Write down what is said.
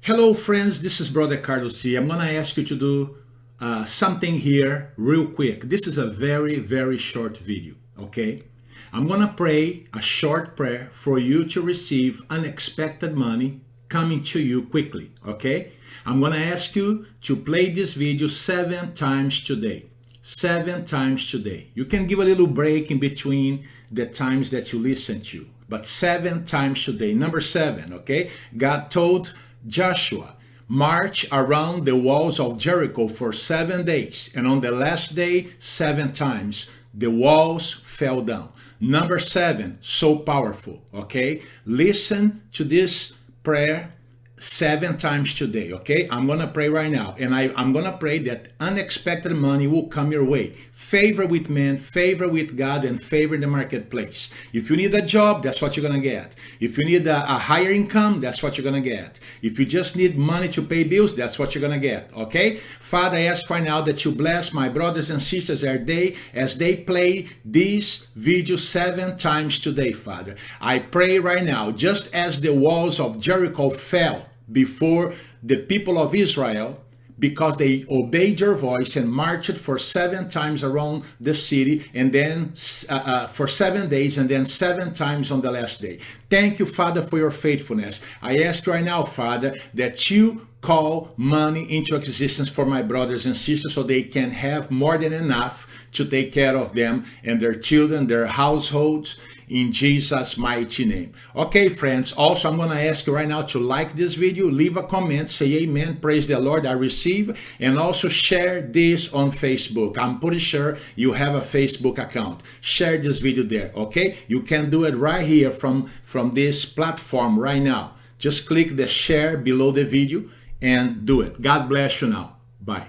Hello friends, this is Brother Carlos C. I'm going to ask you to do uh, something here real quick. This is a very, very short video, okay? I'm going to pray a short prayer for you to receive unexpected money coming to you quickly, okay? I'm going to ask you to play this video seven times today. Seven times today. You can give a little break in between the times that you listen to, but seven times today. Number seven, okay? God told Joshua, march around the walls of Jericho for seven days, and on the last day, seven times, the walls fell down. Number seven, so powerful, okay? Listen to this prayer seven times today okay? I'm gonna pray right now and I, i'm gonna pray that unexpected money will come your way. Favor with men favor with god and favor in the marketplace. If you need a job that's what you're gonna get. If you need a, a higher income that's what you're gonna get. If you just need money to pay bills that's what you're gonna get okay? Father i ask right now that you bless my brothers and sisters as they as they play this video seven times today father. I pray right now just as the walls of jericho fell before the people of Israel because they obeyed your voice and marched for seven times around the city and then uh, uh, for seven days and then seven times on the last day. Thank you, Father, for your faithfulness. I ask right now, Father, that you call money into existence for my brothers and sisters so they can have more than enough to take care of them and their children, their households, in Jesus mighty name. Okay, friends, also I'm going to ask you right now to like this video, leave a comment, say amen, praise the Lord, I receive, and also share this on Facebook. I'm pretty sure you have a Facebook account. Share this video there, okay? You can do it right here from, from this platform right now. Just click the share below the video and do it. God bless you now. Bye.